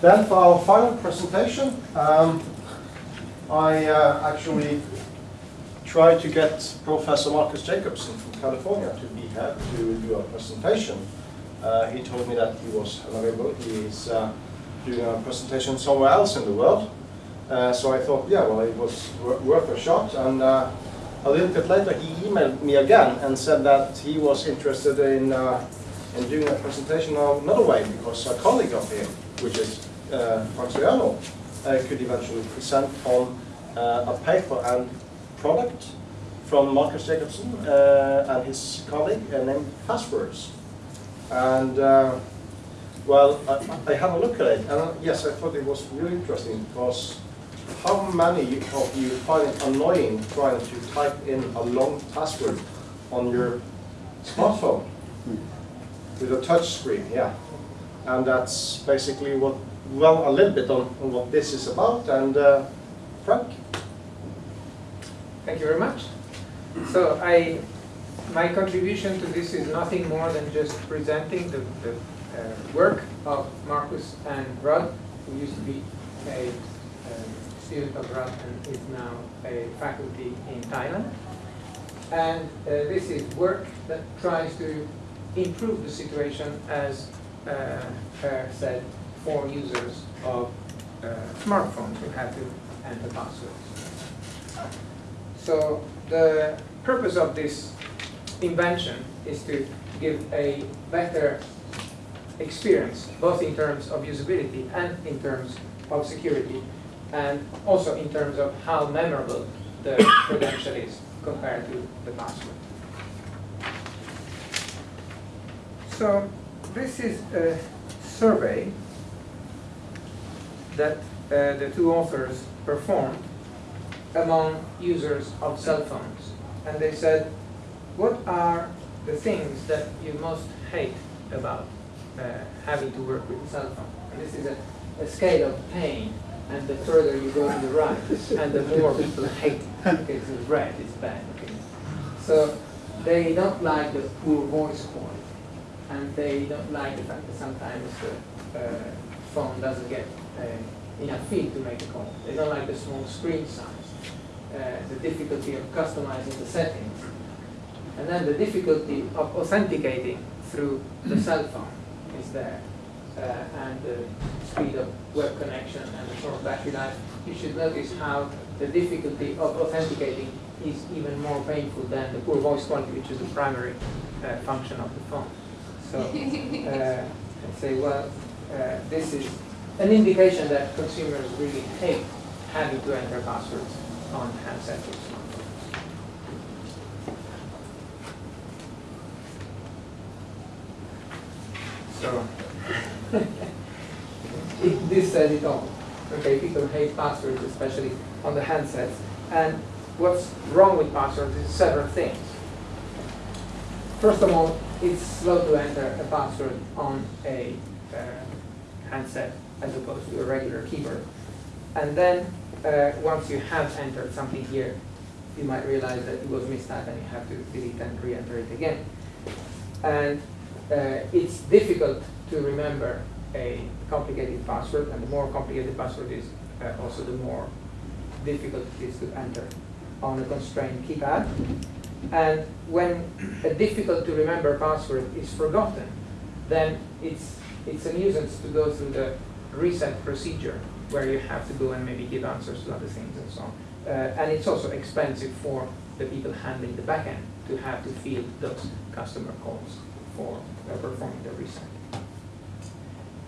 Then for our final presentation, um, I uh, actually tried to get Professor Markus Jakobsson from California to be here to do a presentation. Uh, he told me that he was unavailable. He is uh, doing a presentation somewhere else in the world. Uh, so I thought, yeah, well, it was worth a shot. And uh, a little bit later, he emailed me again and said that he was interested in, uh, in doing a presentation another way because a colleague of him, which is uh, Stajano, uh, could eventually present on uh, a paper and product from Markus Jakobsson uh, and his colleague uh, named Fastwords. And uh, well, I, I had a look at it, and yes, I thought it was really interesting because how many of you find it annoying trying to type in a long password on your smartphone with a touch screen? Yeah, and that's basically what, well, a little bit on, on what this is about. And uh, Frank. Thank you very much. So I, my contribution to this is nothing more than just presenting the, the uh, work of Markus and Rod, who used to be a um, student of Rod and is now a faculty in Thailand. And uh, this is work that tries to improve the situation, as uh, said, for users of uh, smartphones who have to enter passwords. So the purpose of this invention is to give a better experience, both in terms of usability and in terms of security, and also in terms of how memorable the credential is compared to the password. So this is a survey that uh, the two authors performed among users of cell phones. And they said, what are the things that you most hate about uh, having to work with a cell phone? And this is a, a scale of pain, and the further you go to the right, and the more people hate it. Okay, red is bad. Okay. So they don't like the poor voice quality, and they don't like the fact that sometimes the uh, phone doesn't get uh, enough feed to make a call. They don't like the small screen size uh, the difficulty of customizing the settings, and then the difficulty of authenticating through the cell phone is there, uh, and the speed of web connection and the short battery life. You should notice how the difficulty of authenticating is even more painful than the poor voice quality, which is the primary uh, function of the phone. So, uh, I say, well, uh, this is an indication that consumers really hate having to enter passwords on handsets or smartphones. So, this says it all. Okay, people hate passwords, especially on the handsets. And what's wrong with passwords is several things. First of all, it's slow to enter a password on a uh, handset as opposed to a regular keyboard. And then uh, once you have entered something here, you might realize that it was mistyped and you have to delete and re-enter it again. And uh, it's difficult to remember a complicated password, and the more complicated the password is, uh, also the more difficult it is to enter on a constrained keypad. And when a difficult to remember password is forgotten, then it's, it's a nuisance to go through the reset procedure where you have to go and maybe give answers to other things and so on. Uh, and it's also expensive for the people handling the backend to have to field those customer calls for uh, performing the reset.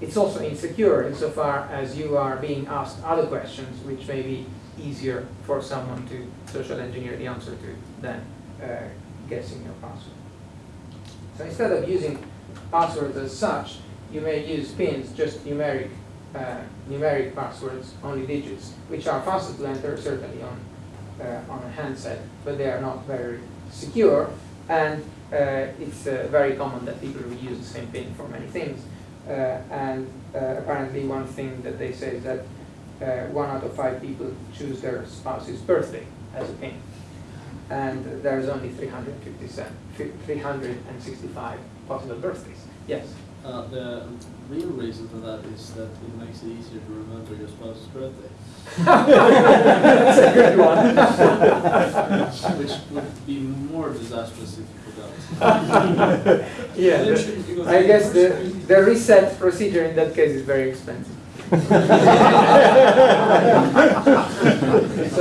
It's also insecure insofar as you are being asked other questions which may be easier for someone to social engineer the answer to than uh, guessing your password. So instead of using passwords as such, you may use pins, just numeric uh, numeric passwords, only digits, which are faster to enter certainly on uh, on a handset, but they are not very secure. And uh, it's uh, very common that people reuse the same pin for many things. Uh, and apparently, one thing that they say is that one out of five people choose their spouse's birthday as a pin, and there's only 357, 365 possible birthdays. Yes. Uh, the real reason for that is that it makes it easier to remember your spouse's birthday, That's a good one. which would be more disastrous if you forgot. Yeah, the- I guess the, the reset procedure in that case is very expensive. So,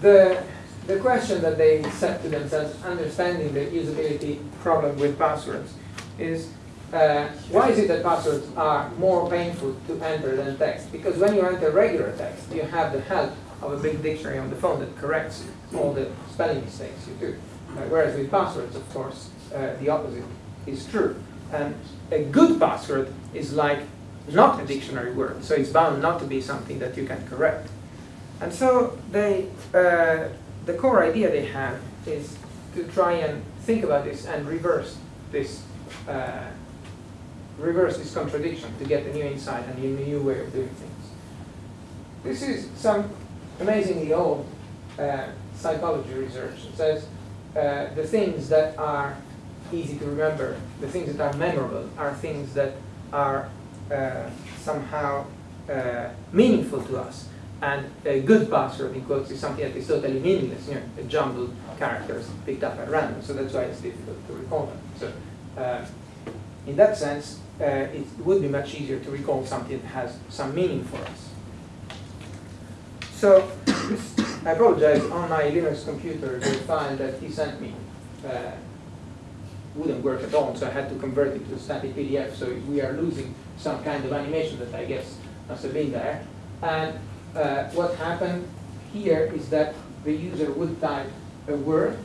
the, the question that they set to themselves, understanding the usability problem with passwords, is uh, why is it that passwords are more painful to enter than text? Because when you enter regular text, you have the help of a big dictionary on the phone that corrects all the spelling mistakes you do. Uh, whereas with passwords, of course, uh, the opposite is true. And a good password is like not a dictionary word, so it's bound not to be something that you can correct. And so they, uh, the core idea they have is to try and think about this and reverse this, uh, reverse this contradiction to get a new insight and a new way of doing things. This is some amazingly old uh, psychology research. It says uh, the things that are easy to remember, the things that are memorable, are things that are uh, somehow uh, meaningful to us. And a good password, in quotes, is something that is totally meaningless, you know, a jumbled characters picked up at random. So that's why it's difficult to recall them. So uh, in that sense, uh, it would be much easier to recall something that has some meaning for us. So I apologize, on my Linux computer, the file that he sent me uh, wouldn't work at all, so I had to convert it to a static PDF, so we are losing some kind of animation that I guess must have been there. And uh, what happened here is that the user would type a word,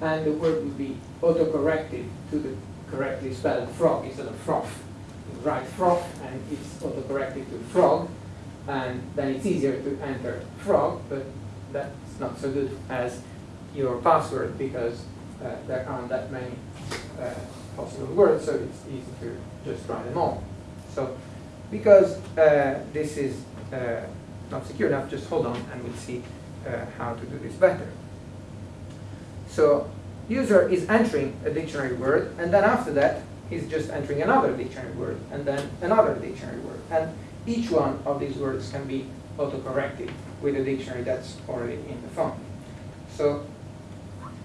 and the word would be auto-corrected to the correctly spelled frog instead of froth. You write froth, and it's auto-corrected to frog, and then it's easier to enter frog, but that's not so good as your password because uh, there aren't that many uh, possible words, so it's easy to just try them all. So because uh, this is uh, not secure enough, just hold on and we'll see uh, how to do this better. So user is entering a dictionary word, and then after that, he's just entering another dictionary word, and then another dictionary word. And each one of these words can be auto-corrected with a dictionary that's already in the phone. So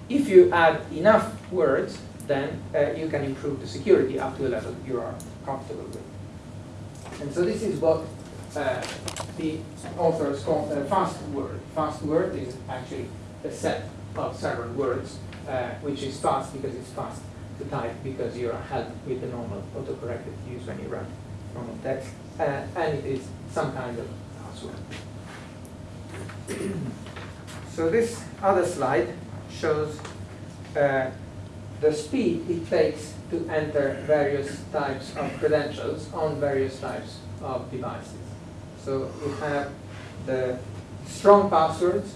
if you add enough words, then uh, you can improve the security up to a level you are comfortable with. And so this is what uh, the authors call a fast word. Fast word is actually a set of several words, uh, which is fast because it's fast to type because you are helped with the normal autocorrect that you use when you run normal text. Uh, and it is some kind of password. so this other slide shows uh, the speed it takes to enter various types of credentials on various types of devices. So we have the strong passwords.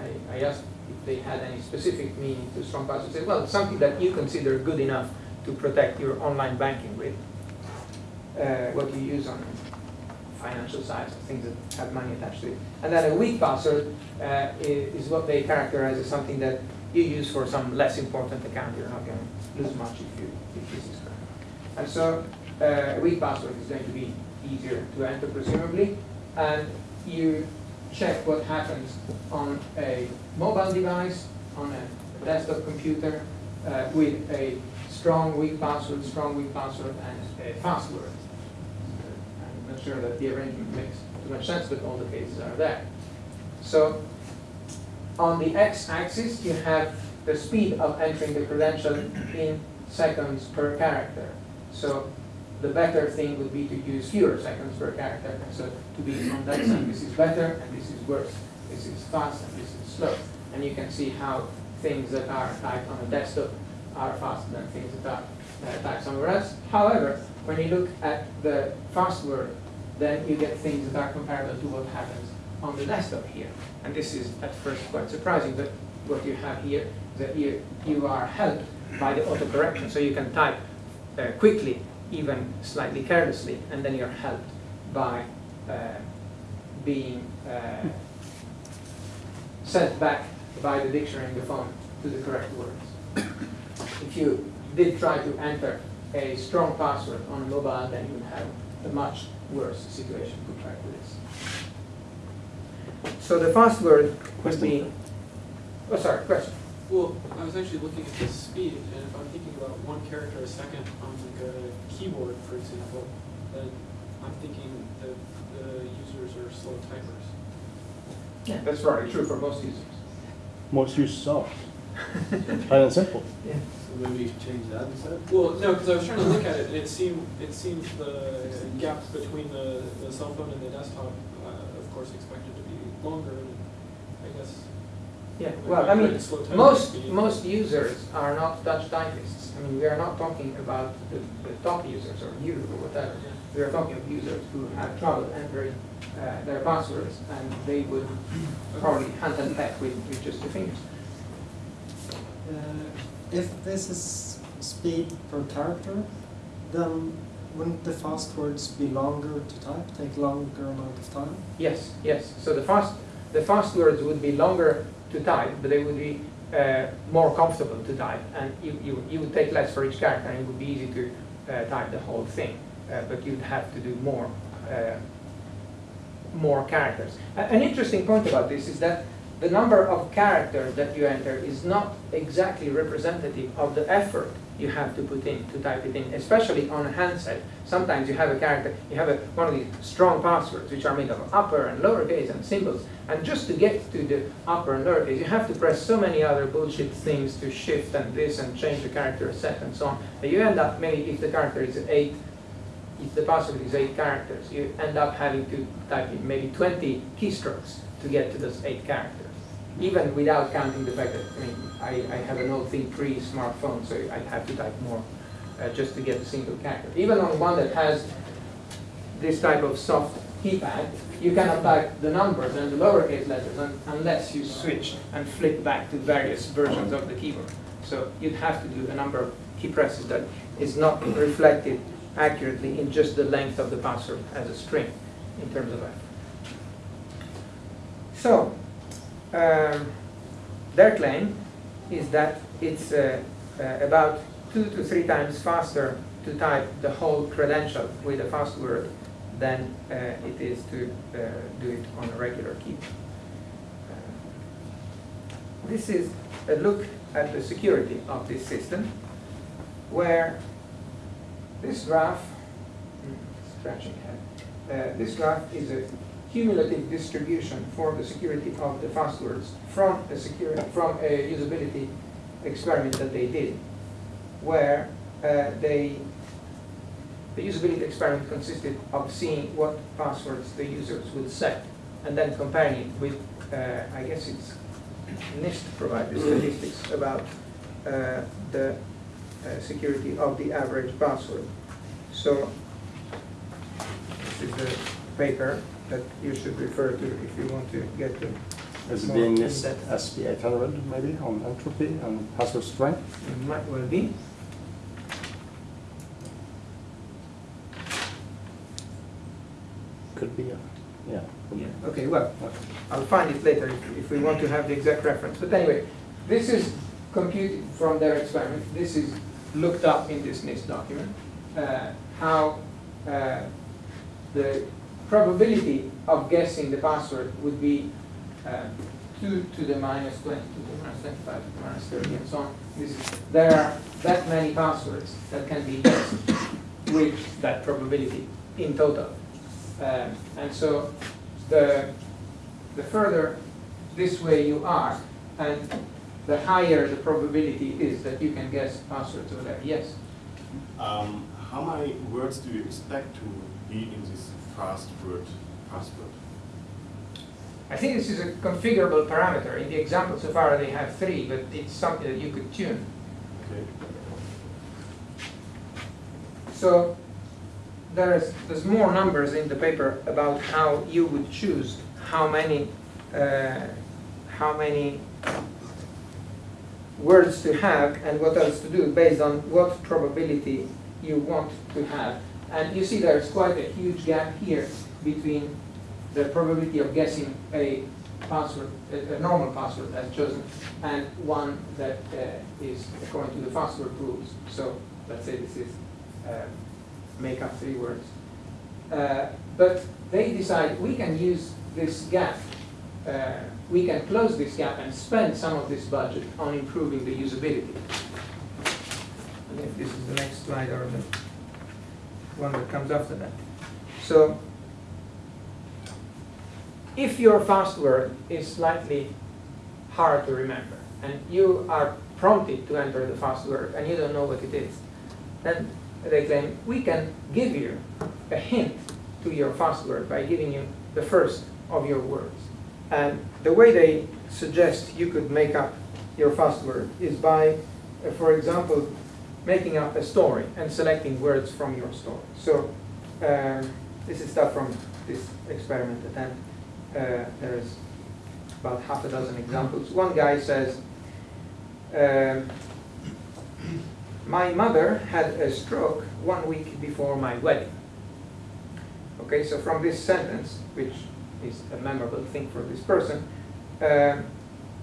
I, I asked if they had any specific meaning to strong passwords. Said, well, something that you consider good enough to protect your online banking with. Uh, what you use on financial sites, things that have money attached to it. And then a weak password uh, is, is what they characterize as something that you use for some less important account. You're not going to lose much if you if this is correct. And so uh, a weak password is going to be easier to enter, presumably. And you check what happens on a mobile device, on a desktop computer, uh, with a strong weak password, strong weak password, and a fast word. I'm not sure that the arrangement makes too much sense, but all the cases are there. So on the x-axis, you have the speed of entering the credential in seconds per character. So the better thing would be to use fewer seconds per character. So to be on that side, this is better and this is worse. This is fast and this is slow. And you can see how things that are typed on a desktop are faster than things that are uh, typed somewhere else. However, when you look at the fast word, then you get things that are comparable to what happens on the desktop here. And this is at first quite surprising, but what you have here is that you, you are helped by the autocorrection. So you can type uh, quickly, even slightly carelessly, and then you're helped by uh, being uh, sent back by the dictionary in the phone to the correct words. If you did try to enter a strong password on a mobile, then you would have a much worse situation compared to this. So the fast word would be, oh, sorry, question. Well, I was actually looking at the speed, and if I'm thinking about one character a second on like a keyboard, for example, then I'm thinking that the users are slow typers. Yeah, that's probably true for most users. Most users are. Plain and simple. Yeah. So maybe change that instead? Well, no, because I was trying to look at it, and it seemed, it seemed the gap between the, the cell phone and the desktop, uh, of course, expected to be longer, and I guess. Yeah, well, I mean, great slow typing most, most users are not touch typists. I mean, we are not talking about the, the top users or you or whatever. We are talking of users who have trouble entering uh, their passwords and they would probably hunt and peck with, with just the fingers. Uh, If this is speed per character, then wouldn't the fast words be longer to type, take longer amount of time? Yes, yes. So the fast, the fast words would be longer to type, but they would be uh, more comfortable to type, and you, you, you would take less for each character, and it would be easy to uh, type the whole thing. Uh, but you'd have to do more, uh, more characters. An interesting point about this is that the number of characters that you enter is not exactly representative of the effort you have to put in to type it in, especially on a handset. Sometimes you have a character, you have a, one of these strong passwords which are made of upper and lowercase and symbols, and just to get to the upper and lowercase, you have to press so many other bullshit things to shift and this and change the character set and so on, that you end up maybe if the character is eight, if the password is eight characters, you end up having to type in maybe 20 keystrokes to get to those eight characters even without counting the fact that, I mean, I, I have an old Think 3 smartphone, so I have to type more uh, just to get a single character. Even on one that has this type of soft keypad, you cannot type the numbers and the lowercase letters un unless you switch and flip back to various versions of the keyboard. So you'd have to do a number of key presses that is not reflected accurately in just the length of the password as a string in terms of effort. So, their claim is that it's uh, uh, about two to three times faster to type the whole credential with a fast word than uh, it is to uh, do it on a regular keyboard. Uh, this is a look at the security of this system, where this graph, hmm, scratching head, uh, this graph is a cumulative distribution for the security of the passwords from a security from a usability experiment that they did, where uh, they the usability experiment consisted of seeing what passwords the users would set and then comparing it with uh, I guess it's NIST provided statistics about uh, the uh, security of the average password. So this is the paper that you should refer to if you want to get to. Is it being depth. SP800 maybe on entropy and password strength? It might well be. Could be, a- yeah. Yeah, okay, well. I'll find it later if, if we want to have the exact reference. But anyway, this is computed from their experiment. This is looked up in this NIST document. Uh, how uh, the probability of guessing the password would be uh, 2 to the minus 20, to the minus 25, to the minus 30, and so on. Is, there are that many passwords that can be guessed with that probability in total. Um, and so the, the further this way you are, and the higher the probability is that you can guess passwords over there. Yes? Um, how many words do you expect to be in this fast word password? I think this is a configurable parameter. In the example so far, they have three, but it's something that you could tune. Okay. So there's, there's more numbers in the paper about how you would choose how many, uh, how many words to have and what else to do based on what probability you want to have. And you see there's quite a huge gap here between the probability of guessing a password, a, a normal password as chosen, and one that uh, is according to the password rules. So let's say this is uh, make up three words. Uh, but they decide we can use this gap, uh, we can close this gap and spend some of this budget on improving the usability. And if this is the next slide or the one that comes after that. So if your password is slightly hard to remember and you are prompted to enter the password and you don't know what it is, then they claim we can give you a hint to your password by giving you the first of your words. And the way they suggest you could make up your password is by, uh, for example, making up a story and selecting words from your story. So um, this is stuff from this experiment attempt. Uh, there's about half a dozen examples. One guy says, um, my mother had a stroke one week before my wedding. Okay, so from this sentence, which is a memorable thing for this person, uh,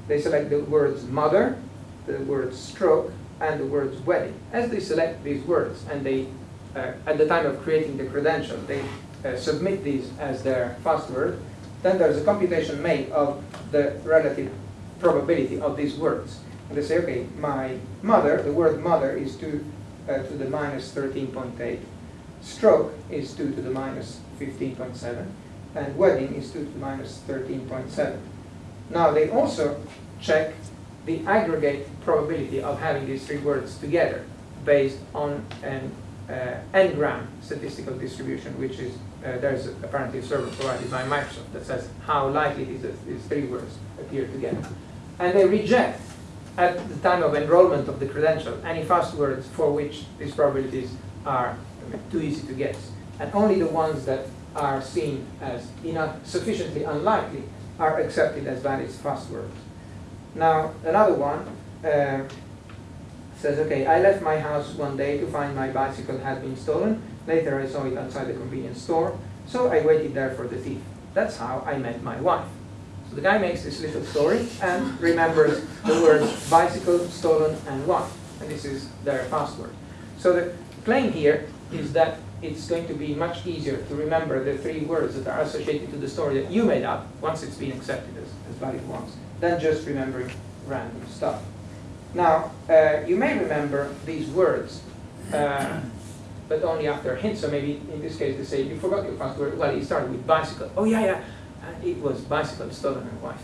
they select the words mother, the words stroke, and the words wedding. As they select these words, and they, uh, at the time of creating the credential, they uh, submit these as their password, then there's a computation made of the relative probability of these words. And they say, okay, my mother, the word mother is 2 uh, to the minus 13.8. Stroke is 2 to the minus 15.7. And wedding is 2 to the minus 13.7. Now they also check the aggregate probability of having these three words together based on an uh, n-gram statistical distribution, which is, uh, there's apparently a server provided by Microsoft that says how likely it is that these three words appear together. And they reject, at the time of enrollment of the credential, any fast words for which these probabilities are too easy to guess. And only the ones that are seen as enough, sufficiently unlikely are accepted as valid fast words. Now, another one uh, says, okay, I left my house one day to find my bicycle had been stolen. Later I saw it outside the convenience store, so I waited there for the thief. That's how I met my wife. So the guy makes this little story and remembers the words bicycle, stolen, and wife. And this is their password. So the claim here is that it's going to be much easier to remember the three words that are associated to the story that you made up once it's been accepted as, as valid ones, than just remembering random stuff. Now, uh, you may remember these words, uh, but only after a hint. So maybe in this case they say, you forgot your password. Well, it started with bicycle. Oh, yeah, yeah. Uh, it was bicycle, stolen, and wife.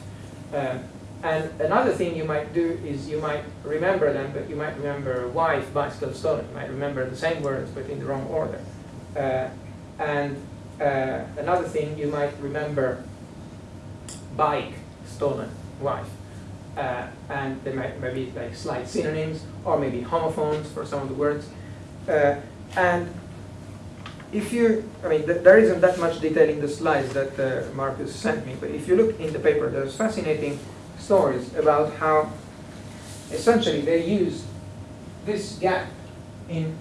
Uh, and another thing you might do is you might remember them, but you might remember wife, bicycle, stolen. You might remember the same words, but in the wrong order. Uh, and uh, another thing, you might remember bike, stolen, wife. Uh, and they might maybe like slight synonyms or maybe homophones for some of the words. Uh, and if you, I mean, th there isn't that much detail in the slides that uh, Markus sent me, but if you look in the paper, there's fascinating stories about how essentially they use this gap in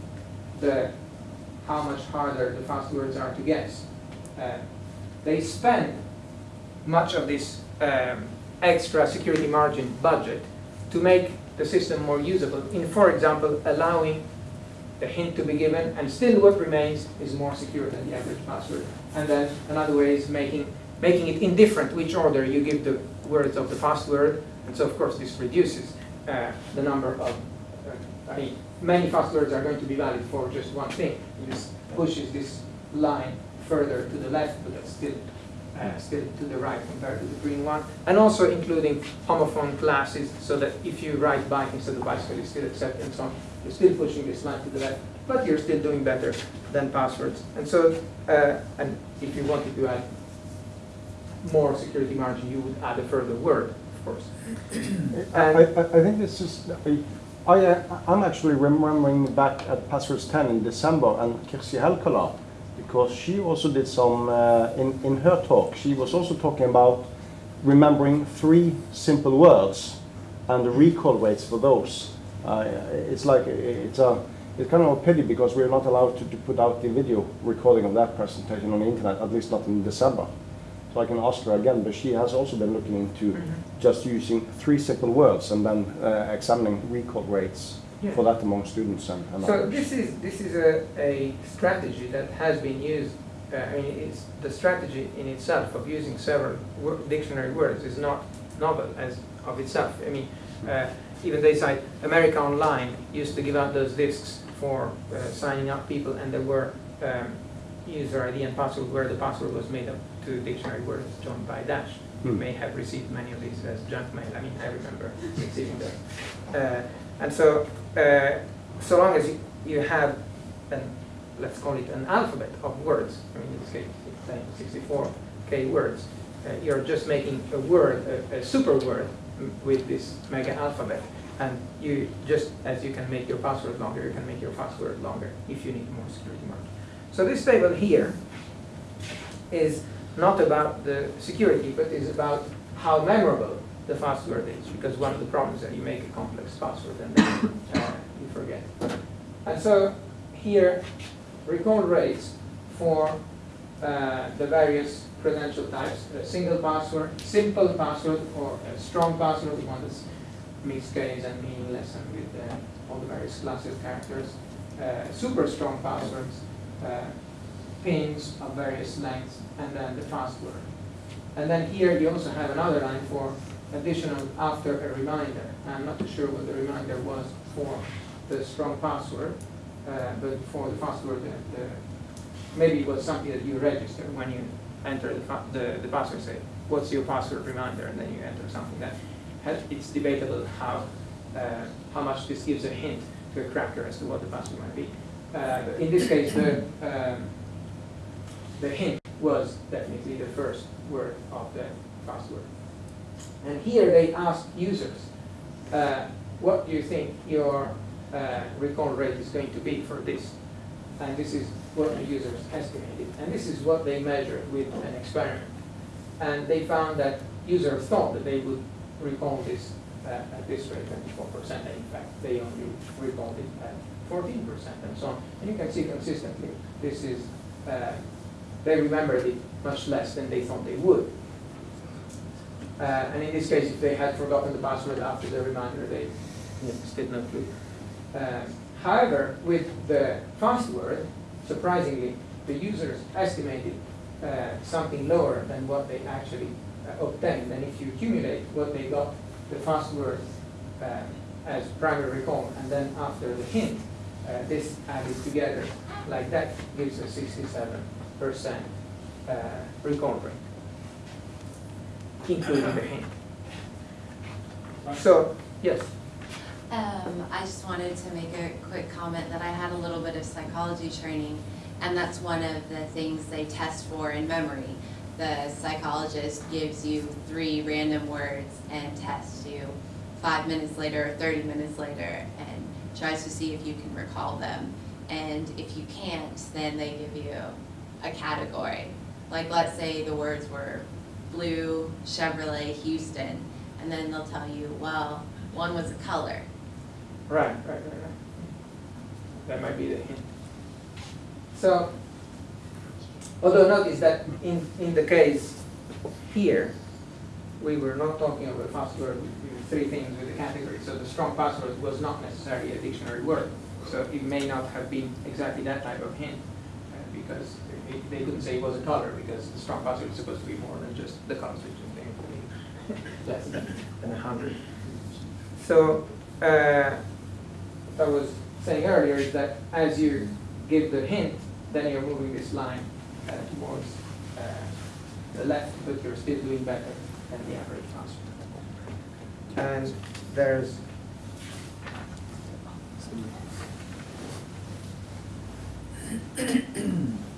the how much harder the fast words are to guess. Uh, they spend much of this um, extra security margin budget to make the system more usable in, for example, allowing the hint to be given and still what remains is more secure than the average password. And then another way is making, making it indifferent which order you give the words of the password. And so of course this reduces uh, the number of, uh, I mean, many passwords are going to be valid for just one thing. It just pushes this line further to the left, but that's still uh, still to the right compared to the green one, and also including homophone classes, so that if you write bike instead of bicycle, you still accept and so on. You're still pushing this line to the left, but you're still doing better than passwords. And so, uh, and if you wanted to add more security margin, you would add a further word, of course. I, I, I think this is, I, uh, I'm actually remembering back at Passwords 10 in December and Kirsi Helkala, because she also did some, uh, in, in her talk, she was also talking about remembering three simple words and the recall rates for those. Uh, it's like, it's a, it's kind of a pity because we're not allowed to, to put out the video recording of that presentation on the internet, at least not in December. so I can ask her again, but she has also been looking into Mhm. just using three simple words and then uh, examining recall rates Yeah. for that among students and, and So others. this is, this is a, a strategy that has been used, uh, I mean, it's, the strategy in itself of using several wor- dictionary words is not novel as of itself. I mean, uh, even they cite America Online used to give out those discs for uh, signing up people and there were um, user ID and password where the password was made up to dictionary words joined by dash. You Hmm. may have received many of these as junk mail. I mean, I remember receiving them. Uh, and so, uh, so long as you, you have an, let's call it an alphabet of words, I mean, in this case, it's 64k words, uh, you're just making a word, a, a super word with this mega alphabet. And you just, as you can make your password longer, you can make your password longer if you need more security. So this table here is not about the security, but is about how memorable the password is, because one of the problems is that you make a complex password and then uh, you forget. And so here, recall rates for uh, the various credential types, a single password, simple password, or a strong password, the one that's mixed case and meaningless and with uh, all the various classes of characters, uh, super strong passwords, uh, pins of various lengths, and then the fast word. And then here you also have another line for additional after a reminder. I'm not sure what the reminder was for the strong password, uh, but for the password, the, the, maybe it was something that you register when you enter the, the, the password, say, what's your password reminder, and then you enter something that has, it's debatable how, uh, how much this gives a hint to a cracker as to what the password might be. Uh, in this case, the, um, the hint was definitely the first word of the password. And here they asked users, uh, what do you think your uh, recall rate is going to be for this? And this is what the users estimated. And this is what they measured with an experiment. And they found that users thought that they would recall this uh, at this rate, 24%. And in fact, they only recalled it at 14% and so on. And you can see consistently, this is, uh, they remembered it much less than they thought they would. Uh, and in this case, if they had forgotten the password after the reminder, they still no clue. Uh, however, with the fast word, surprisingly, the users estimated uh, something lower than what they actually uh, obtained. And if you accumulate what they got, the fast word uh, as primary recall, and then after the hint, uh, this added together like that gives a 67% uh, recall rate, including the hint. So, yes. Um, I just wanted to make a quick comment that I had a little bit of psychology training, and that's one of the things they test for in memory. The psychologist gives you three random words and tests you five minutes later or thirty minutes later and tries to see if you can recall them. And if you can't, then they give you a category. Like let's say the words were blue, Chevrolet, Houston, and then they'll tell you, well, one was a color. Right, right, right, right. That might be the hint. So, although notice that in, in the case here, we were not talking about password with three things with the category. So the strong password was not necessarily a dictionary word. So it may not have been exactly that type of hint uh, because it, they couldn't say it was a color because the strong password is supposed to be more than just the color switching thing. Less than, than a hundred. So, uh, I was saying earlier is that as you give the hint, then you're moving this line uh, towards uh, the left, but you're still doing better than the average password. And there's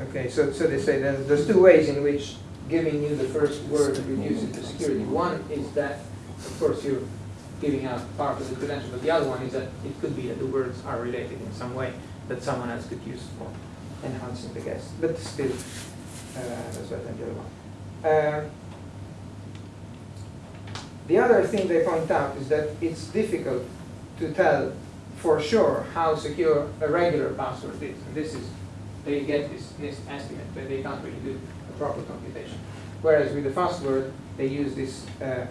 Okay, so, so they say there's, there's two ways in which giving you the first word reduces the security. One is that, of course, you're giving out part of the credential, but the other one is that it could be that the words are related in some way that someone else could use for enhancing the guess. But still, uh, that's other one. Um, the other thing they point out is that it's difficult to tell for sure how secure a regular password is. And this is, they get this estimate, but they can't really do a proper computation. Whereas with the fast word, they use this uh,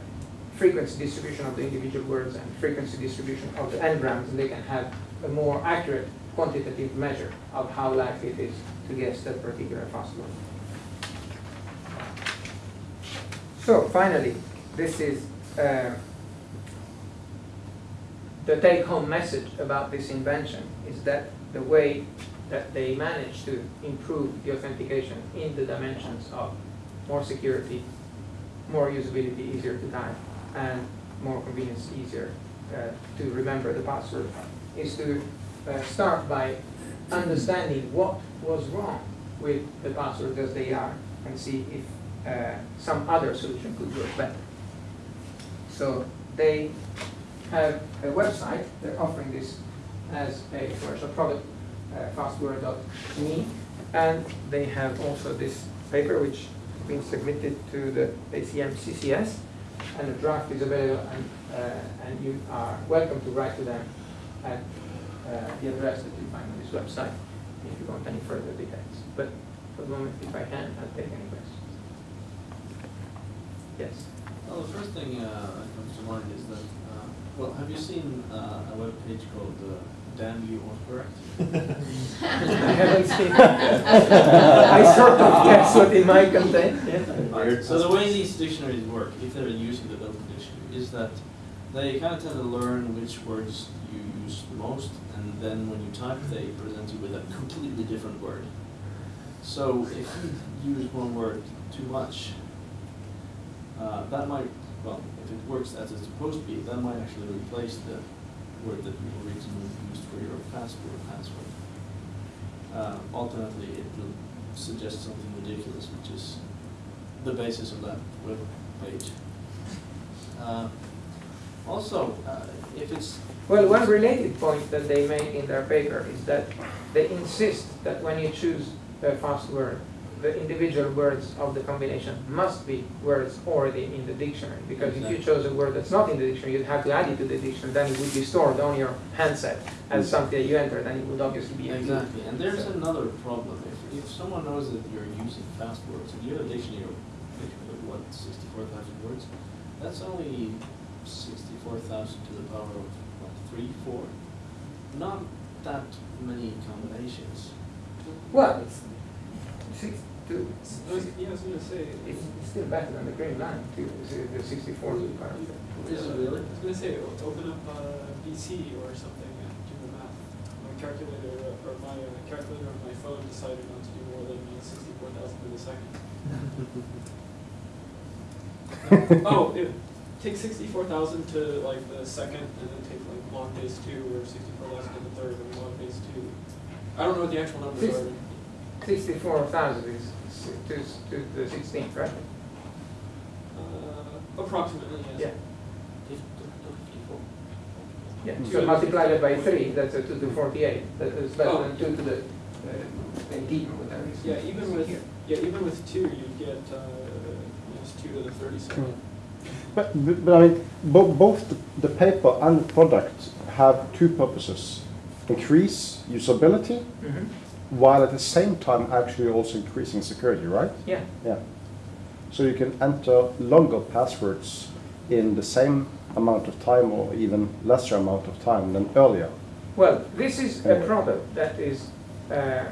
frequency distribution of the individual words and frequency distribution of the n-grams, and they can have a more accurate quantitative measure of how likely it is to guess that particular fast word. So finally, this is uh, the take-home message about this invention is that the way that they managed to improve the authentication in the dimensions of more security, more usability, easier to type, and more convenience, easier uh, to remember the password, is to uh, start by understanding what was wrong with the passwords as they are and see if uh, some other solution could work better. So they have a website, they're offering this as a commercial product, fastword.me, and they have also this paper which has been submitted to the ACM CCS, and the draft is available, and, uh, and you are welcome to write to them at uh, the address that you find on this website if you want any further details. But for the moment, if I can, I'll take any questions. Yes. Well, the first thing uh, that comes to mind is that, uh, well, have you seen uh, a web page called Damn You Autocorrect? I haven't seen. I sort of guess what it might contain. Right, So the way these dictionaries work, if they're using the Dublin dictionary, is that they kind of tend to learn which words you use most, and then when you type, they present you with a completely different word. So if you use one word too much, uh, that might, well, if it works as it's supposed to be, that might actually replace the word that you originally used for your password password. Uh, ultimately, it will suggest something ridiculous, which is the basis of that web page. Uh, also, uh, if it's Well, one related point that they make in their paper is that they insist that when you choose a fast word, the individual words of the combination must be words already in the dictionary. Because if you chose a word that's not in the dictionary, you'd have to add it to the dictionary, then it would be stored on your handset as something that you entered, and it would obviously be. Exactly, and there's So- another problem. If, if someone knows that you're using fast words, and you have a dictionary of, what, sixty-four thousand words, that's only sixty-four thousand to the power of, what, three, four? Not that many combinations. Well, six, two, I was, yeah, I was gonna say, it's it's still better than the green line, too, the- the sixty-four to the power. Is it really? I was gonna say, open up uh, BC or something and do the math. My calculator, uh, or my uh, calculator on my phone decided not to do more than uh, sixty-four thousand to the second. Oh, it, take sixty-four thousand to like the second, and then take like log base two, or sixty-four thousand to the third, and log base two. I don't know what the actual numbers Six- are. Sixty-four thousand is s- to, to the sixteenth, right? Uh, approximately, yes. Yeah. Fif- to fifty-four. Yeah, so multiply that by three, that's a two to forty-eight, that is better Oh. than two to the, uh, eighteen, whatever. it is. Yeah, even with, Here. yeah, even with two, you'd get, uh, yes, two to the thirty-seven. But, but but I mean, bo- both the, the paper and the product have two purposes. Increase usability, Mhm. While at the same time actually also increasing security, right? Yeah, Yeah. So you can enter longer passwords in the same amount of time or even lesser amount of time than earlier. well, this is a product that is, uh,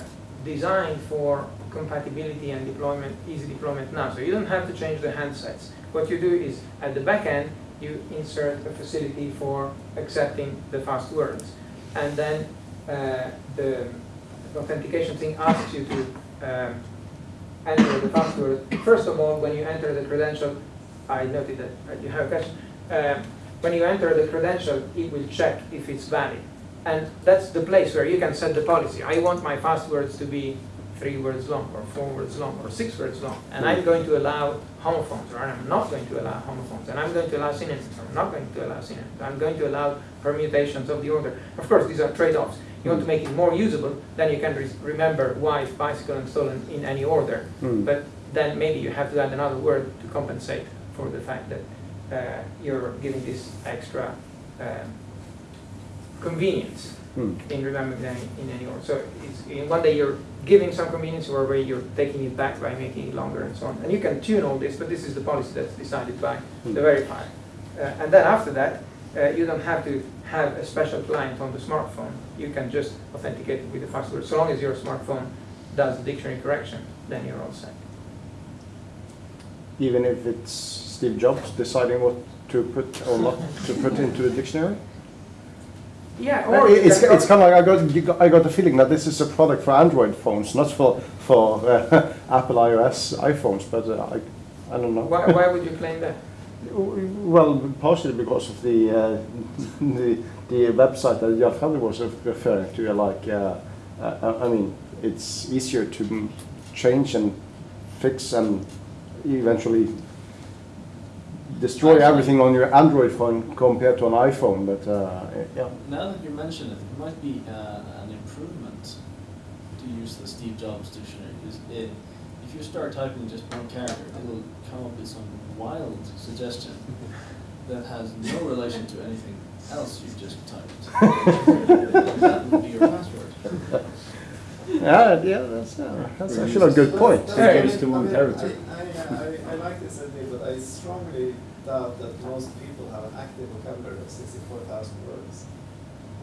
designed for compatibility and deployment, easy deployment now, so you don't have to change the handsets. What you do is, at the back end, you insert a facility for accepting the fast words. And then uh, the authentication thing asks you to um, enter the password. First of all, when you enter the credential, I noted that you have a question. Um, When you enter the credential, it will check if it's valid. And that's the place where you can set the policy. I want my passwords to be three words long, or four words long, or six words long. And I'm going to allow homophones, or I'm not going to allow homophones. And I'm going to allow synonyms, or I'm not going to allow synonyms. I'm going to allow permutations of the order. Of course, these are trade-offs. You want to make it more usable, then you can re- remember wife, bicycle, and stolen in any order. Hmm. But then maybe you have to add another word to compensate for the fact that uh, you're giving this extra um, convenience. Hmm. in remembering them in any order. So it's, in one day you're giving some convenience, or where you're taking it back by making it longer and so on. And you can tune all this, but this is the policy that's decided by the verifier. Uh, and then after that, uh, you don't have to have a special client on the smartphone. You can just authenticate it with the password. So long as your smartphone does the dictionary correction, then you're all set. Even if it's Steve Jobs deciding what to put or not to put into the dictionary? Yeah, or It's, it's kind of like I got, you got, I got the feeling that this is a product for Android phones, not for, for uh, Apple iOS iPhones, but uh, I, I don't know. why, why would you claim that? Well, partially because of the, uh, the, the website that Jan Fredrik was referring to, like, uh, uh, I mean, it's easier to change and fix and eventually destroy Actually- everything on your Android phone compared to an iPhone, but, uh, yeah. Now that you mention it, it might be uh, an improvement to use the Steve Jobs dictionary. Because it, if you start typing just one character, it'll come up with some wild suggestion that has no relation to anything else you've just typed. that would be your password. Yeah, yeah, that's, uh, that's actually a good point. That- Hey. that- Goes to I one mean, territory. I, I, I, I like this idea, but I strongly doubt that most people have an active vocabulary of sixty-four thousand words.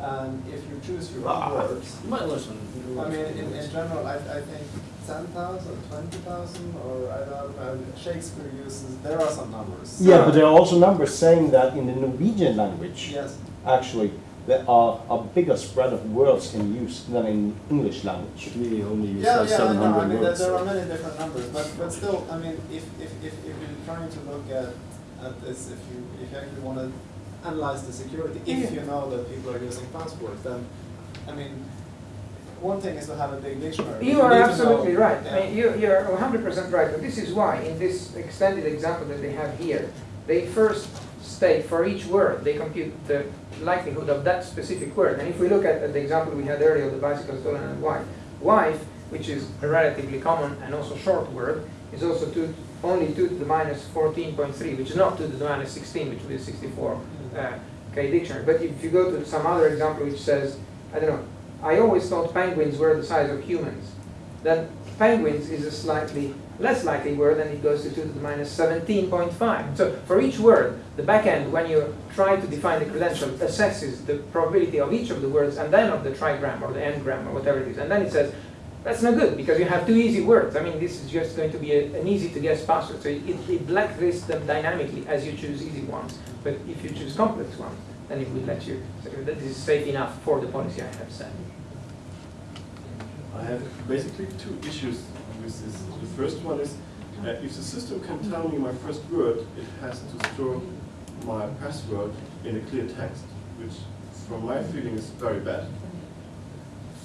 And if you choose your ah, ah. own words, You might listen. I mean, in, in general, I, I think ten thousand, twenty thousand, or I don't know, Shakespeare uses, there are some numbers. Yeah, but there are also numbers saying that in the Norwegian language, Yes, actually, there are a bigger spread of words in use than in English language. We only use yeah, like yeah, I seven know, I hundred mean, there, words. there are many different numbers, but, but still, I mean, if, if, if, if you're trying to look at, at this, if you, if you actually wanna analyze the security, if you know that people are using passwords, then, I mean, one thing is to have a big dictionary. You but are absolutely know- right. yeah. I mean, you, you're 100% right. And this is why, in this extended example that they have here, they first state for each word, they compute the likelihood of that specific word. And if we look at, at the example we had earlier, of the bicycle stolen and wife, wife, which is a relatively common and also short word, is also two, only 2 to the minus 14.3, which is not 2 to the minus 16, which would be 64 uh, K dictionary. But if you go to some other example which says, I don't know, I always thought penguins were the size of humans. Then penguins is a slightly less likely word, and it goes to 2 to the minus 17.5. So for each word, the backend, when you try to define the credential, assesses the probability of each of the words and then of the trigram or the n-gram or whatever it is. And then it says, that's not good because you have two easy words. I mean, this is just going to be a, an easy to guess password. So it, it blacklists them dynamically as you choose easy ones. But if you choose complex ones, then it will let you, say that this is safe enough for the policy I have set. I have basically two issues with this. The first one is, uh, if the system can tell me my first word, it has to store my password in a clear text, which from my feeling is very bad.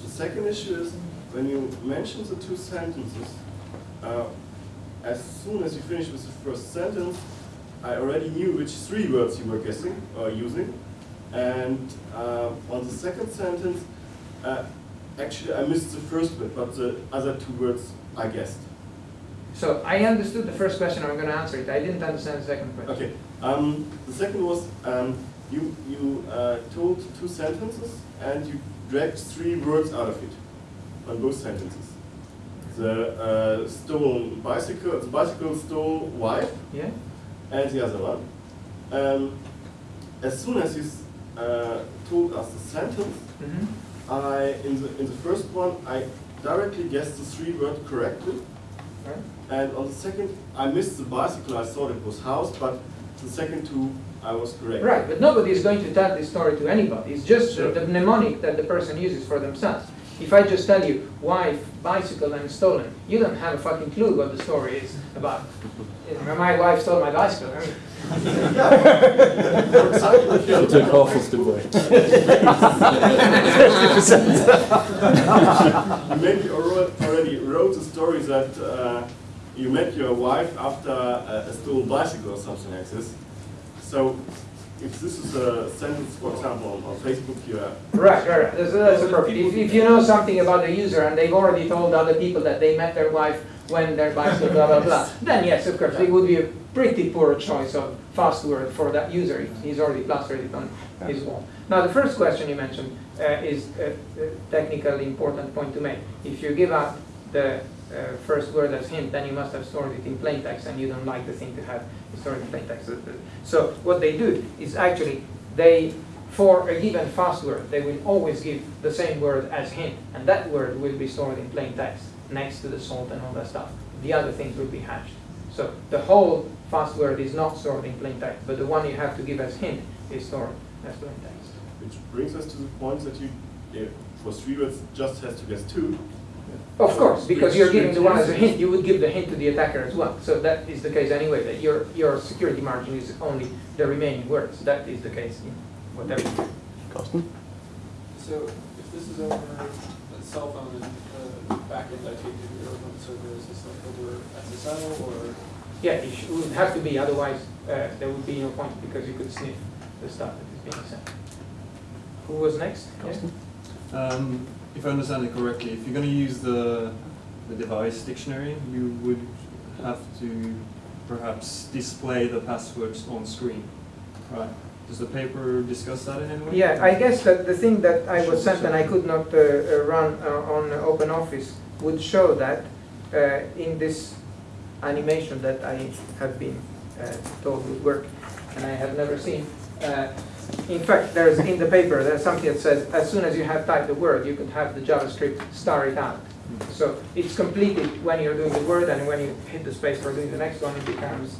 The second issue is, when you mention the two sentences, uh, as soon as you finish with the first sentence, I already knew which three words you were guessing or using. And uh, on the second sentence, uh, actually I missed the first bit, but the other two words I guessed. So I understood the first question, I'm going to answer it. I didn't understand the second question. Okay. Um, the second was um, you you uh, told two sentences and you dragged three words out of it on both sentences. The uh, stolen bicycle, the bicycle stole wife, Yeah? And the other one. Um, as soon as you uh, told us the sentence, Mm-hmm. I in the in the first one I directly guessed the three word correctly, Right? and on the second I missed the bicycle. I thought it was house, but the second two I was correct. Right, but nobody is going to tell this story to anybody. It's just Sure. the mnemonic that the person uses for themselves. If I just tell you wife, bicycle, and stolen, you don't have a fucking clue what the story is about. You know, My wife stole my bicycle. I mean, For example, if You you, took half of the way. you maybe already wrote a story that uh, you met your wife after a, a stolen bicycle or something like this. So if this is a sentence, for example, on, on Facebook, you have Right, right, right. That's, that's appropriate. If, if you know something about the user and they've already told other people that they met their wife when their bicycle, blah, blah, blah, then yes, of course, it would be a pretty poor choice of fast word for that user. if He's already plastered it on his wall. Now, the first question you mentioned uh, is a, a technically important point to make. If you give out the uh, first word as hint, then you must have stored it in plain text, and you don't like the thing to have stored in plain text. So what they do is actually they, for a given fast word, they will always give the same word as hint, and that word will be stored in plain text next to the salt and all that stuff. The other things will be hashed. So the whole fast word is not stored in plain text, but the one you have to give as hint is stored as plain text. Which brings us to the point that you, yeah, for three words, just has to guess two. Of course, because you're giving the one as a hint, you would give the hint to the attacker as well. So that is the case anyway, that your, your security margin is only the remaining words. That is the case in whatever. you. Carsten? So if this is over a cell phone and backend I take to your own server, is like over SSL or? Yeah, it should- would have to be, otherwise uh, there would be no point because you could sniff the stuff that is being sent. Who was next? Yeah? Um, if I understand it correctly, if you're going to use the, the device dictionary, you would have to perhaps display the passwords on screen, right? Does the paper discuss that in any way? Yeah, I guess that the thing that I was sent and I could not uh, uh, run uh, on Open Office would show that uh, in this animation that I have been uh, told would work and I have never seen. Uh, In fact, there's in the paper, there's something that says as soon as you have typed the word, you could have the JavaScript star it out. So it's completed when you're doing the word and when you hit the space for doing the next one, it becomes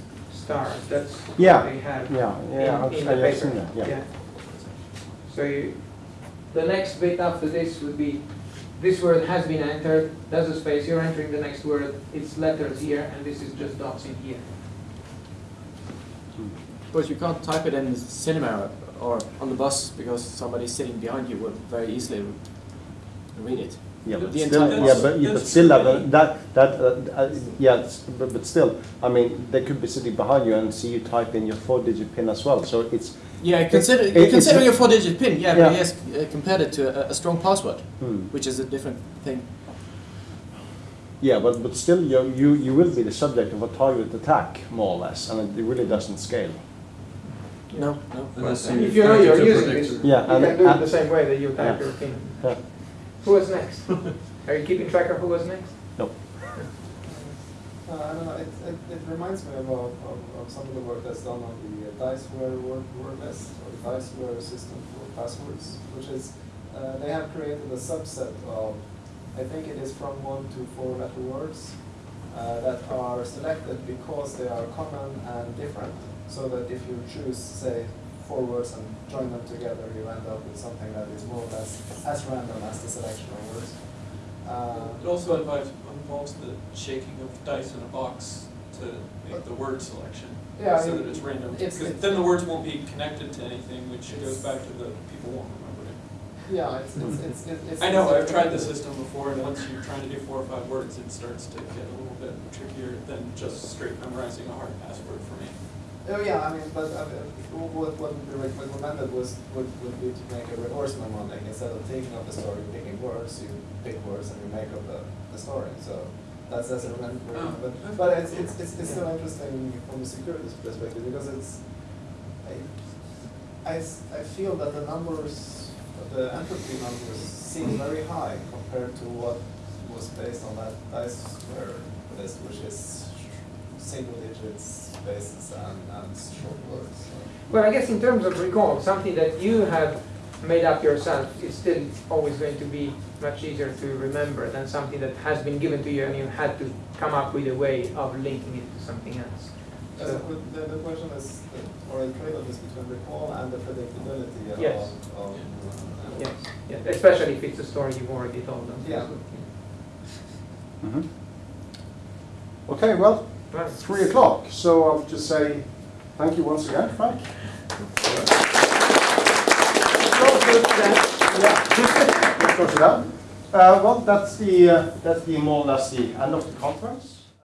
stars. That's Yeah, what they have Yeah, yeah, in, in I've the I've paper. seen that, yeah. So you, the next bit after this would be, this word has been entered, there's a space, you're entering the next word, it's letters here, and this is just dots in here. Hmm. But you can't type it in cinema or on the bus because somebody sitting behind you would very easily read it. Yeah, but The still, entire- yeah, but, yeah, but That's- still, that's uh, really- that, that, uh, uh, yeah, it's- but, but still, I mean, they could be sitting behind you and see you type in your four-digit pin as well, so it's, Yeah, consider it- you it's consider a- your four-digit pin. Yeah, Yeah. but he has uh, compared it to a, a strong password, hmm. which is a different thing. Yeah, but, but still, you, you, you will be the subject of a targeted attack, more or less, and it really doesn't scale. No, no. Unless If you know you're connect it using this, Yeah, you and- can do it the same way that you type Yeah. your pin. Yeah. Who was next? Are you keeping track of who was next? No. Uh, I don't know, it, it, it reminds me of, of, of some of the work that's done on the uh, Diceware word, word list, or the Diceware system for passwords, which is, uh, they have created a subset of, I think it is from one to four letter words, uh, that are selected because they are common and different, so that if you choose, say, four words and join them together, you end up with something that is more or less as random as the selection of words. Uh, It also involves, involves the shaking of dice in a box to make the word selection. Yeah, So mean, that it's random. it's- it's- then the words won't be connected to anything, which goes back to the people won't remember it. Yeah, it's, it's, it's, it's. it's- I know, I've tried the system before, and once you're trying to do four or five words, it starts to get a little bit trickier than just straight memorizing a hard password for me. Oh, yeah, I mean, but, I mean, what, what be recommended was, would, would be to make a reverse mnemonic, instead of taking up the story, picking words, you pick words and you make up the, the story, so that's, that's a recommend, Oh, but, but it's, it's, it's, it's still interesting from a security perspective, because it's, I, I I feel that the numbers, the entropy numbers seem very high compared to what was based on that Diceware list, which is single digits, spaces and, and short words. so. Well, I guess in terms of recall, something that you have made up yourself is still always going to be much easier to remember than something that has been given to you and you had to come up with a way of linking it to something else. Uh, So- but the, the question is, uh, or the trade-off is between recall and the predictability of, Yes. of, uh, Yes, yes, especially if it's a story you've already told them. Yeah. Mhm. Okay, well, Right. three o'clock, so I'll just say thank you once again, Frank. Yeah, let's close it down. Uh, well, that's the, uh, that's the more or less the end of the conference.